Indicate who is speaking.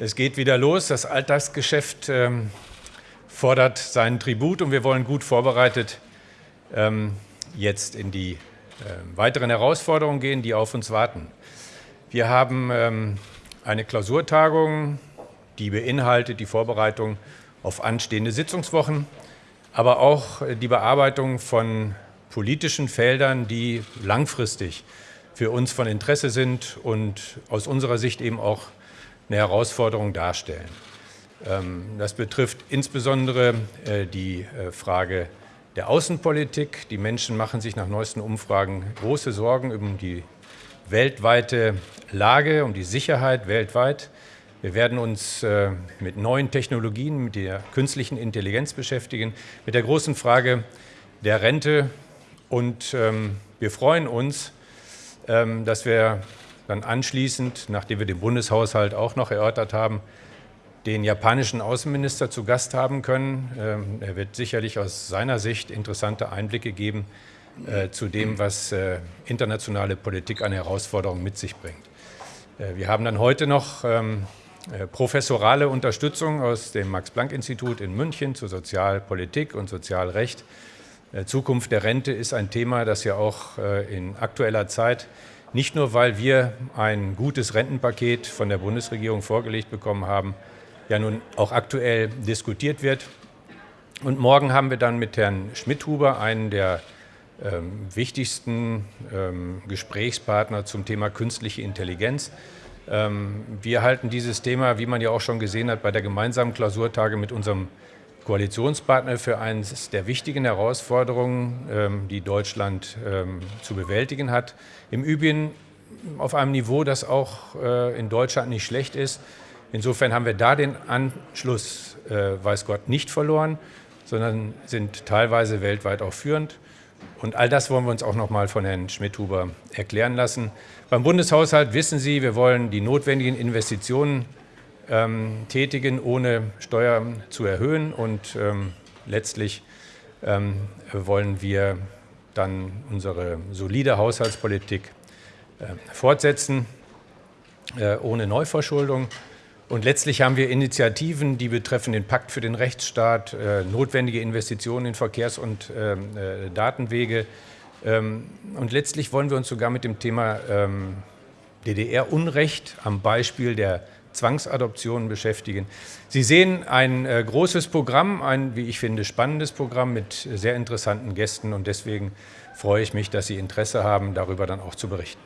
Speaker 1: Es geht wieder los. Das Alltagsgeschäft ähm, fordert seinen Tribut und wir wollen gut vorbereitet ähm, jetzt in die äh, weiteren Herausforderungen gehen, die auf uns warten. Wir haben ähm, eine Klausurtagung, die beinhaltet die Vorbereitung auf anstehende Sitzungswochen, aber auch äh, die Bearbeitung von politischen Feldern, die langfristig für uns von Interesse sind und aus unserer Sicht eben auch eine Herausforderung darstellen. Ähm, das betrifft insbesondere äh, die äh, Frage der Außenpolitik. Die Menschen machen sich nach neuesten Umfragen große Sorgen um die weltweite Lage, um die Sicherheit weltweit. Wir werden uns äh, mit neuen Technologien, mit der künstlichen Intelligenz beschäftigen, mit der großen Frage der Rente. Und ähm, wir freuen uns, ähm, dass wir dann anschließend, nachdem wir den Bundeshaushalt auch noch erörtert haben, den japanischen Außenminister zu Gast haben können. Ähm, er wird sicherlich aus seiner Sicht interessante Einblicke geben äh, zu dem, was äh, internationale Politik an Herausforderungen mit sich bringt. Äh, wir haben dann heute noch ähm, professorale Unterstützung aus dem Max-Planck-Institut in München zu Sozialpolitik und Sozialrecht. Zukunft der Rente ist ein Thema, das ja auch in aktueller Zeit nicht nur, weil wir ein gutes Rentenpaket von der Bundesregierung vorgelegt bekommen haben, ja nun auch aktuell diskutiert wird. Und morgen haben wir dann mit Herrn Schmidhuber einen der ähm, wichtigsten ähm, Gesprächspartner zum Thema künstliche Intelligenz. Ähm, wir halten dieses Thema, wie man ja auch schon gesehen hat, bei der gemeinsamen Klausurtage mit unserem Koalitionspartner für eines der wichtigen Herausforderungen, ähm, die Deutschland ähm, zu bewältigen hat. Im Übrigen auf einem Niveau, das auch äh, in Deutschland nicht schlecht ist. Insofern haben wir da den Anschluss, äh, weiß Gott, nicht verloren, sondern sind teilweise weltweit auch führend. Und all das wollen wir uns auch noch mal von Herrn Schmidhuber erklären lassen. Beim Bundeshaushalt wissen Sie, wir wollen die notwendigen Investitionen ähm, tätigen, ohne Steuern zu erhöhen. Und ähm, letztlich ähm, wollen wir dann unsere solide Haushaltspolitik äh, fortsetzen, äh, ohne Neuverschuldung. Und letztlich haben wir Initiativen, die betreffen den Pakt für den Rechtsstaat, äh, notwendige Investitionen in Verkehrs- und ähm, äh, Datenwege. Ähm, und letztlich wollen wir uns sogar mit dem Thema ähm, DDR-Unrecht am Beispiel der Zwangsadoptionen beschäftigen. Sie sehen ein äh, großes Programm, ein, wie ich finde, spannendes Programm mit sehr interessanten Gästen und deswegen freue ich mich, dass Sie Interesse haben, darüber dann auch zu berichten.